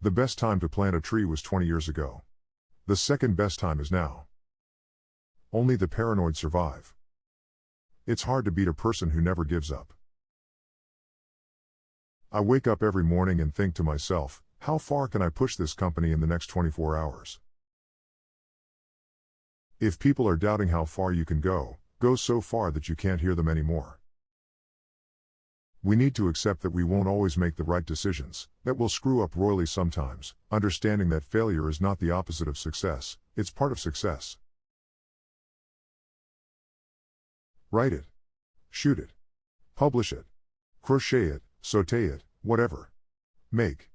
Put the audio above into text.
The best time to plant a tree was 20 years ago. The second best time is now. Only the paranoid survive. It's hard to beat a person who never gives up. I wake up every morning and think to myself, how far can I push this company in the next 24 hours? If people are doubting how far you can go, go so far that you can't hear them anymore. We need to accept that we won't always make the right decisions, that we'll screw up royally sometimes, understanding that failure is not the opposite of success, it's part of success. Write it. Shoot it. Publish it. Crochet it, saute it, whatever. Make.